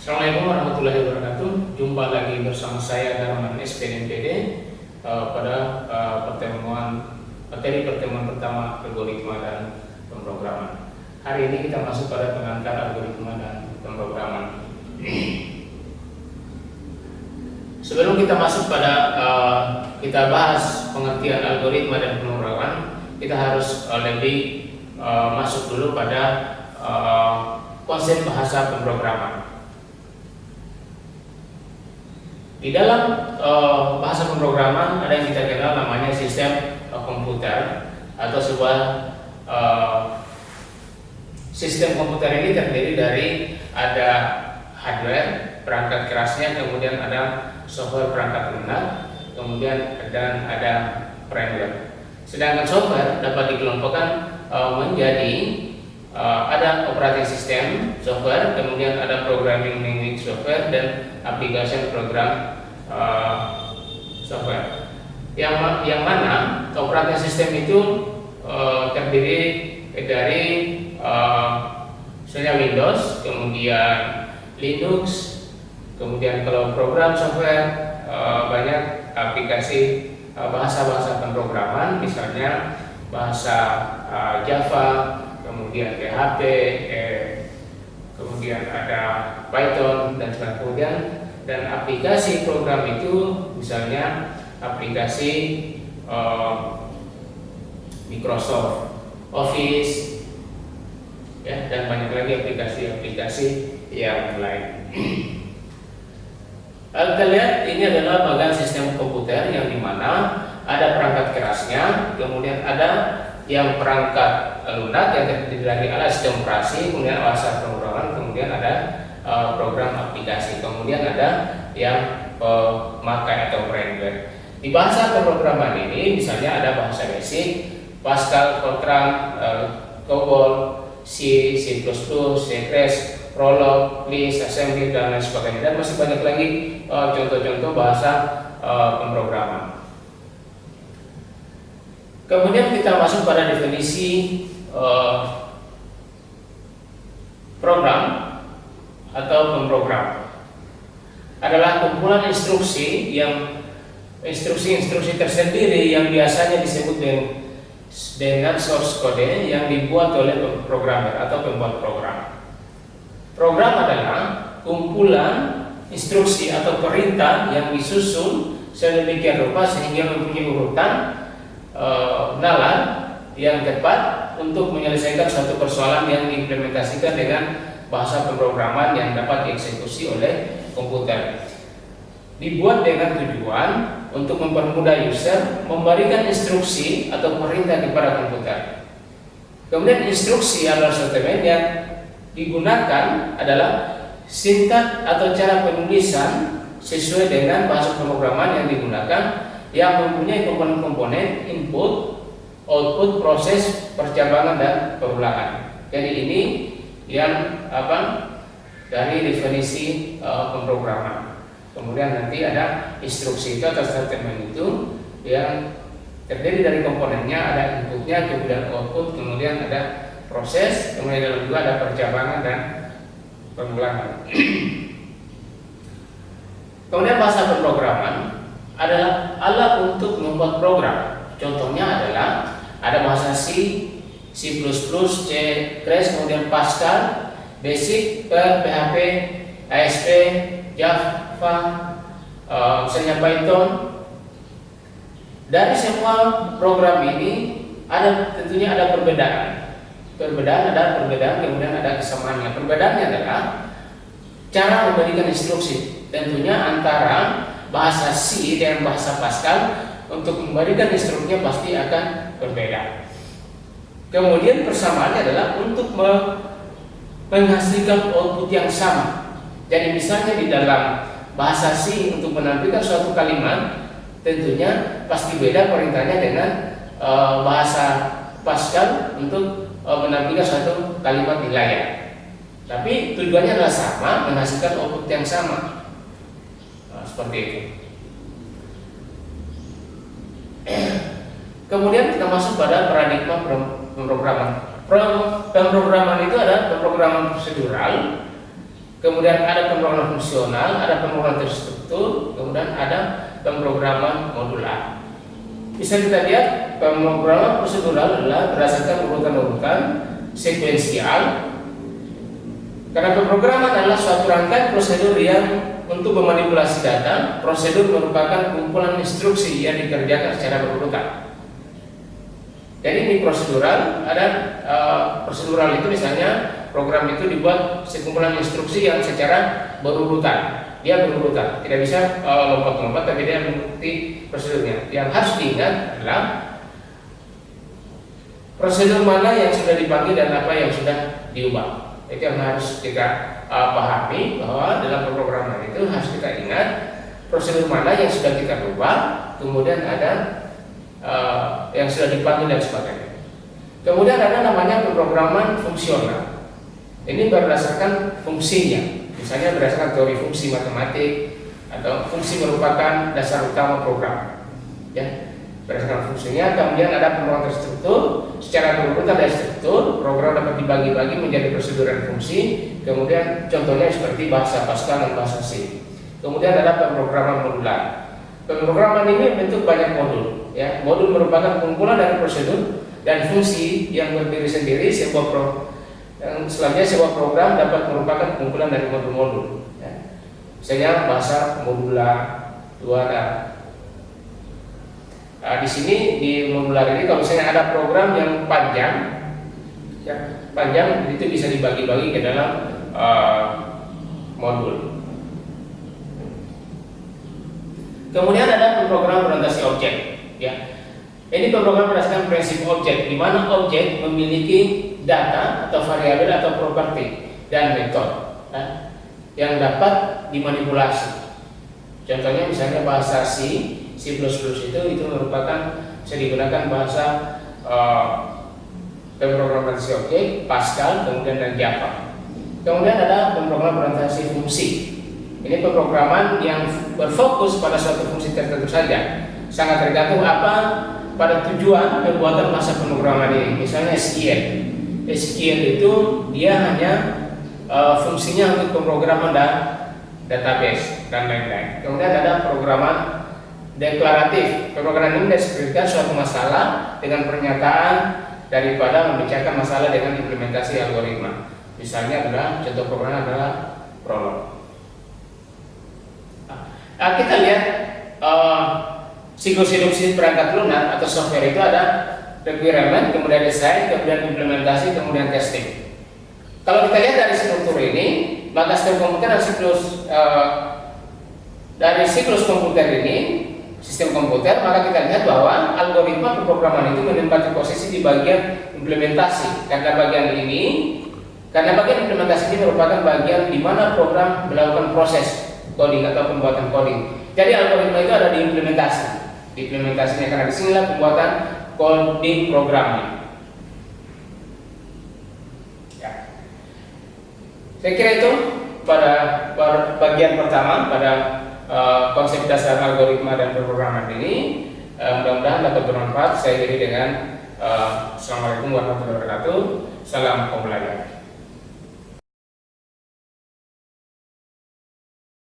Assalamualaikum warahmatullahi wabarakatuh. Jumpa lagi bersama saya Darman SPNPD uh, pada uh, pertemuan materi pertemuan pertama algoritma dan pemrograman. Hari ini kita masuk pada pengantar algoritma dan pemrograman. Sebelum kita masuk pada uh, kita bahas pengertian algoritma dan pemrograman, kita harus uh, lebih uh, masuk dulu pada uh, konsep bahasa pemrograman. Di dalam uh, bahasa pemrograman ada yang kita kenal namanya sistem uh, komputer atau sebuah uh, sistem komputer ini terdiri dari ada hardware perangkat kerasnya, kemudian ada software perangkat lunak, kemudian dan ada firmware. Sedangkan software dapat dikelompokkan uh, menjadi uh, ada operating system software, kemudian ada programming language software dan application program uh, software. Yang yang mana operating system itu uh, terdiri dari uh, misalnya Windows, kemudian Linux, kemudian kalau program software uh, banyak aplikasi bahasa-bahasa pemrograman, misalnya bahasa uh, Java, kemudian PHP, eh, kemudian ada Python dan sebagainya. Kemudian dan aplikasi program itu misalnya aplikasi eh, Microsoft Office ya dan banyak lagi aplikasi-aplikasi yang lain. Kita lihat ini adalah bagian sistem komputer yang di mana ada perangkat kerasnya, kemudian ada yang perangkat lunak yang terdiri dari alat sistem operasi, kemudian alat pemrograman, kemudian ada uh, program aplikasi, kemudian ada yang pemakai atau firmware. Di bahasa pemrograman ini misalnya ada bahasa basic, Pascal, Fortran, uh, COBOL, C, C++, C++, Prolog, Lisp, Assembly dan lain sebagainya dan masih banyak lagi contoh-contoh bahasa pemrograman. Kemudian kita masuk pada definisi program atau pemrogram adalah kumpulan instruksi yang instruksi-instruksi tersendiri yang biasanya disebut dengan, dengan source code yang dibuat oleh programmer atau pembuat program. Program adalah kumpulan instruksi atau perintah yang disusun sedemikian rupa sehingga mempunyai urutan uh, nalar yang tepat untuk menyelesaikan suatu persoalan yang diimplementasikan dengan bahasa pemrograman yang dapat dieksekusi oleh komputer. Dibuat dengan tujuan untuk mempermudah user memberikan instruksi atau perintah kepada komputer. Kemudian instruksi adalah sortimen yang digunakan adalah sintak atau cara penulisan sesuai dengan bahasa pemrograman yang digunakan yang mempunyai komponen-komponen input, output, proses, percabangan dan perulangan. Jadi ini yang apa dari definisi uh, pemrograman. Kemudian nanti ada instruksi itu atau statement itu yang terdiri dari komponennya ada inputnya, kemudian output, kemudian ada proses, kemudian dalam juga ada percabangan dan pengulangan. kemudian bahasa pemrograman adalah alat untuk membuat program. Contohnya adalah ada bahasa C, C++, C, Crash, kemudian Pascal, Basic, PHP, ASP, Java, uh, misalnya Python. Dari semua program ini ada tentunya ada perbedaan. Perbedaan ada perbedaan, kemudian ada kesamaannya. Perbedaannya adalah cara memberikan instruksi. Tentunya antara bahasa C dan bahasa Pascal untuk memberikan instruksinya pasti akan berbeda. Kemudian persamaannya adalah untuk menghasilkan output yang sama. Jadi misalnya di dalam bahasa C untuk menampilkan suatu kalimat tentunya pasti beda perintahnya dengan e, bahasa Pascal untuk e, menampilkan suatu kalimat di layar. Tapi tujuannya adalah sama, menghasilkan output yang sama seperti itu. Kemudian kita masuk pada paradigma pemrograman. Pemrograman itu adalah pemrograman prosedural kemudian ada pemrograman fungsional, ada pemrograman terstruktur, kemudian ada pemrograman modular. Bisa kita lihat pemrograman prosedural adalah berdasarkan urutan-urutan sekuensial. Karena pemrograman adalah suatu rangkaian prosedur yang untuk memanipulasi data. Prosedur merupakan kumpulan instruksi yang dikerjakan secara berurutan. Jadi ini prosedural, ada uh, prosedural itu misalnya program itu dibuat sekumpulan instruksi yang secara berurutan. Dia berurutan tidak bisa eh, lompat-lompat uh, tapi dia mengikuti prosedurnya. Yang harus diingat adalah prosedur mana yang sudah dipanggil dan apa yang sudah diubah. Itu yang harus kita uh, pahami bahwa dalam pemrograman itu harus kita ingat prosedur mana yang sudah kita ubah kemudian ada uh, yang sudah dipanggil dan sebagainya kemudian ada namanya pemrograman fungsional ini berdasarkan fungsinya, misalnya berdasarkan teori fungsi matematik atau fungsi merupakan dasar utama program. Ya, berdasarkan fungsinya, kemudian ada pemrograman terstruktur. Secara berurutan dari struktur, program dapat dibagi-bagi menjadi prosedur dan fungsi. Kemudian contohnya seperti bahasa Pascal dan bahasa C. Kemudian ada pemrograman modular. Pemrograman ini bentuk banyak modul. Ya, modul merupakan kumpulan dari prosedur dan fungsi yang berdiri sendiri sebuah pro yang selanjutnya sebuah program dapat merupakan kumpulan dari modul-modul. Ya. Misalnya bahasa modular dua ada. Nah, di sini di modular ini kalau misalnya ada program yang panjang, ya panjang itu bisa dibagi-bagi ke dalam uh, modul. Kemudian ada program orientasi objek, ya. Ini program berdasarkan prinsip objek, di mana objek memiliki data atau variabel atau properti dan metode ya, yang dapat dimanipulasi. Contohnya misalnya bahasa C, C++ itu itu merupakan bisa digunakan bahasa uh, pemrograman objek, Pascal, kemudian dan Java. Kemudian ada pemrograman orientasi fungsi. Ini pemrograman yang berfokus pada suatu fungsi tertentu saja. Sangat tergantung apa pada tujuan pembuatan masa pemrograman ini. Misalnya SQL. SQL itu dia hanya uh, fungsinya untuk pemrograman dan database dan lain-lain. Kemudian ada programan deklaratif. Pemrograman ini mendeskripsikan suatu masalah dengan pernyataan daripada membicarakan masalah dengan implementasi algoritma. Misalnya adalah contoh program adalah prolog. Nah, kita lihat uh, siklus hidup perangkat lunak atau software itu ada requirement, kemudian desain, kemudian implementasi, kemudian testing. Kalau kita lihat dari struktur ini, maka sistem komputer dan siklus uh, dari siklus komputer ini, sistem komputer, maka kita lihat bahwa algoritma pemrograman itu menempati posisi di bagian implementasi. Karena bagian ini, karena bagian implementasi ini merupakan bagian di mana program melakukan proses coding atau pembuatan coding. Jadi algoritma itu ada di implementasi. Implementasinya karena di sinilah pembuatan coding programnya. Ya. Saya kira itu pada, bagian pertama pada uh, konsep dasar algoritma dan pemrograman ini. Uh, Mudah-mudahan dapat bermanfaat. Saya kira dengan uh, Assalamualaikum warahmatullahi wabarakatuh. Salam pembelajaran.